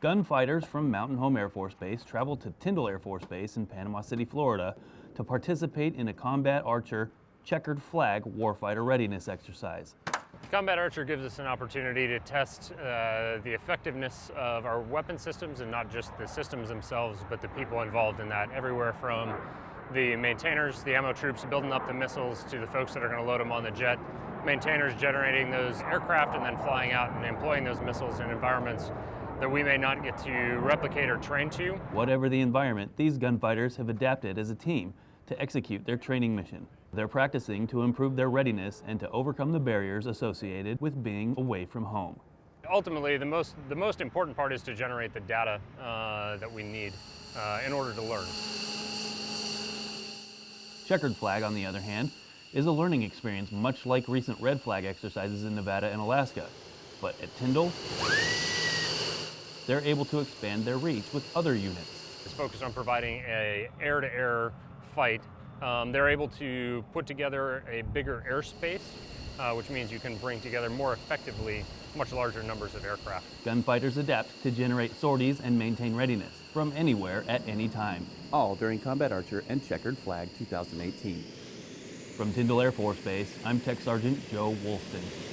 Gunfighters from Mountain Home Air Force Base traveled to Tyndall Air Force Base in Panama City, Florida to participate in a Combat Archer checkered flag warfighter readiness exercise. Combat Archer gives us an opportunity to test uh, the effectiveness of our weapon systems and not just the systems themselves, but the people involved in that, everywhere from the maintainers, the ammo troops building up the missiles to the folks that are going to load them on the jet, maintainers generating those aircraft and then flying out and employing those missiles in environments that we may not get to replicate or train to. Whatever the environment, these gunfighters have adapted as a team to execute their training mission. They're practicing to improve their readiness and to overcome the barriers associated with being away from home. Ultimately, the most, the most important part is to generate the data uh, that we need uh, in order to learn. Checkered flag, on the other hand, is a learning experience much like recent red flag exercises in Nevada and Alaska. But at Tyndall, they're able to expand their reach with other units. It's focused on providing a air-to-air -air fight um, they're able to put together a bigger airspace, uh, which means you can bring together more effectively much larger numbers of aircraft. Gunfighters adapt to generate sorties and maintain readiness from anywhere at any time. All during Combat Archer and Checkered Flag 2018. From Tyndall Air Force Base, I'm Tech Sergeant Joe Wolston.